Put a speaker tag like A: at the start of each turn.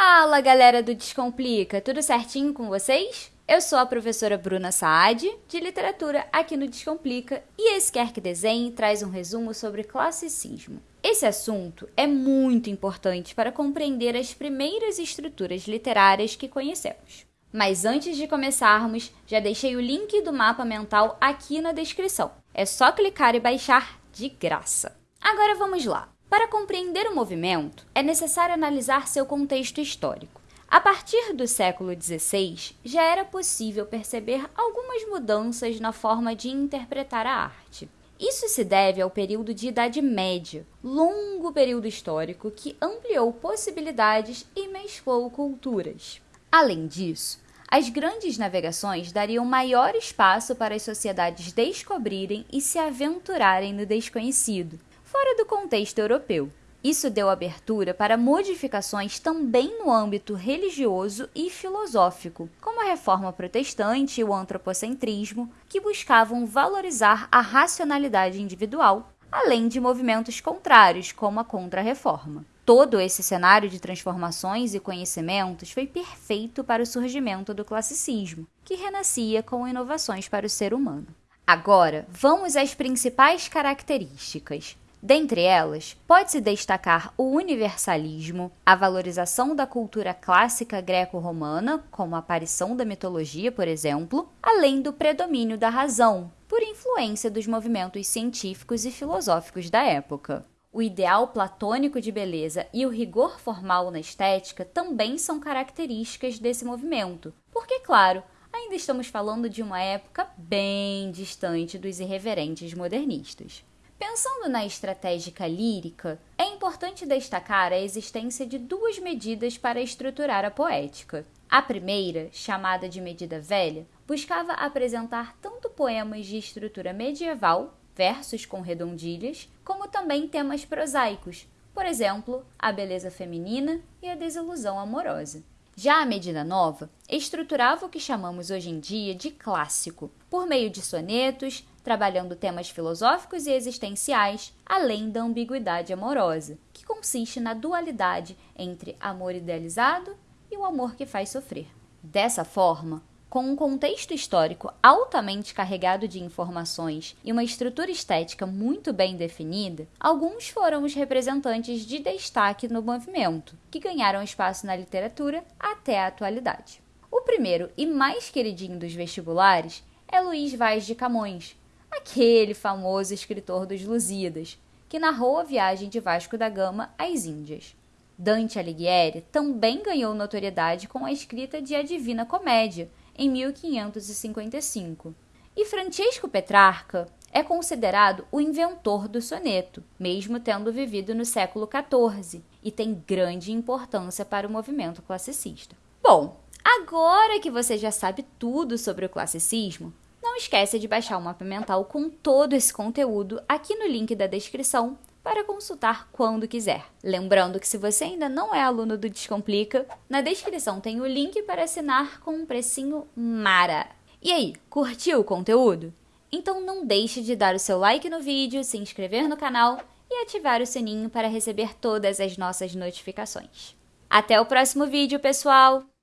A: Fala galera do Descomplica, tudo certinho com vocês? Eu sou a professora Bruna Saad, de literatura aqui no Descomplica, e esse Quer Que Desenhe traz um resumo sobre classicismo. Esse assunto é muito importante para compreender as primeiras estruturas literárias que conhecemos. Mas antes de começarmos, já deixei o link do mapa mental aqui na descrição. É só clicar e baixar de graça. Agora vamos lá. Para compreender o movimento, é necessário analisar seu contexto histórico. A partir do século XVI, já era possível perceber algumas mudanças na forma de interpretar a arte. Isso se deve ao período de Idade Média, longo período histórico que ampliou possibilidades e mesclou culturas. Além disso, as grandes navegações dariam maior espaço para as sociedades descobrirem e se aventurarem no desconhecido, fora do contexto europeu. Isso deu abertura para modificações também no âmbito religioso e filosófico, como a reforma protestante e o antropocentrismo, que buscavam valorizar a racionalidade individual, além de movimentos contrários, como a Contra-Reforma. Todo esse cenário de transformações e conhecimentos foi perfeito para o surgimento do classicismo, que renascia com inovações para o ser humano. Agora, vamos às principais características. Dentre elas, pode-se destacar o universalismo, a valorização da cultura clássica greco-romana, como a aparição da mitologia, por exemplo, além do predomínio da razão, por influência dos movimentos científicos e filosóficos da época. O ideal platônico de beleza e o rigor formal na estética também são características desse movimento, porque, claro, ainda estamos falando de uma época bem distante dos irreverentes modernistas. Pensando na estratégica lírica, é importante destacar a existência de duas medidas para estruturar a poética. A primeira, chamada de medida velha, buscava apresentar tanto poemas de estrutura medieval, versos com redondilhas, como também temas prosaicos, por exemplo, a beleza feminina e a desilusão amorosa. Já a medida nova estruturava o que chamamos hoje em dia de clássico, por meio de sonetos, trabalhando temas filosóficos e existenciais, além da ambiguidade amorosa, que consiste na dualidade entre amor idealizado e o amor que faz sofrer. Dessa forma, com um contexto histórico altamente carregado de informações e uma estrutura estética muito bem definida, alguns foram os representantes de destaque no movimento, que ganharam espaço na literatura até a atualidade. O primeiro e mais queridinho dos vestibulares é Luiz Vaz de Camões, aquele famoso escritor dos Lusíadas, que narrou a viagem de Vasco da Gama às Índias. Dante Alighieri também ganhou notoriedade com a escrita de A Divina Comédia, em 1555. E Francesco Petrarca é considerado o inventor do soneto, mesmo tendo vivido no século XIV, e tem grande importância para o movimento classicista. Bom, agora que você já sabe tudo sobre o classicismo, não esqueça de baixar o mapa mental com todo esse conteúdo aqui no link da descrição para consultar quando quiser. Lembrando que se você ainda não é aluno do Descomplica, na descrição tem o link para assinar com um precinho mara. E aí, curtiu o conteúdo? Então não deixe de dar o seu like no vídeo, se inscrever no canal e ativar o sininho para receber todas as nossas notificações. Até o próximo vídeo, pessoal!